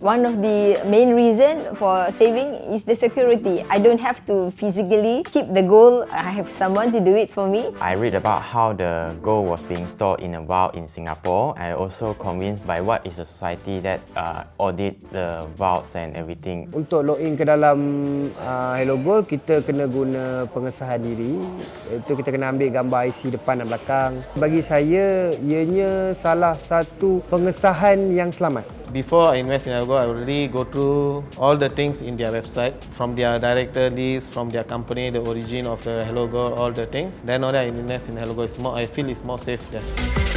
One of the main reason for saving is the security. I don't have to physically keep the gold. I have someone to do it for me. I read about how the gold was being stored in a vault in Singapore. I also convinced by what is the society that uh, audit the vaults and everything. Untuk login ke dalam uh, Hello Gold, kita kena guna pengesahan diri. Itu kita kena ambil gambar IC depan dan belakang. Bagi saya, ianya salah satu pengesahan yang selamat. Before I invest in Gold, I already go through all the things in their website, from their director list, from their company, the origin of the Hello Gold, all the things. Then only I invest in Hello Gold. It's more, I feel it's more safe there.